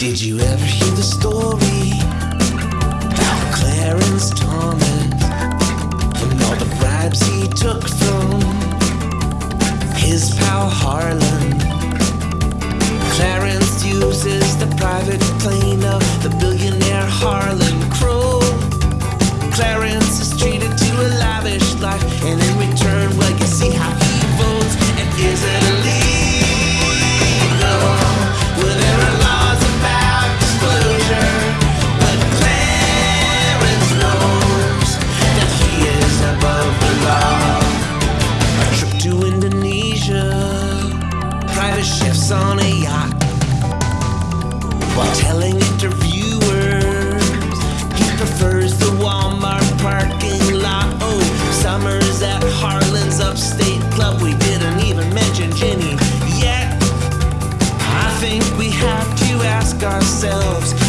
Did you ever hear the story about Clarence Thomas and all the bribes he took from his pal Harlan? Clarence uses the private plane on a yacht, while telling interviewers he prefers the Walmart parking lot. Oh, summers at Harlan's upstate club. We didn't even mention Ginni yet. I think we have to ask ourselves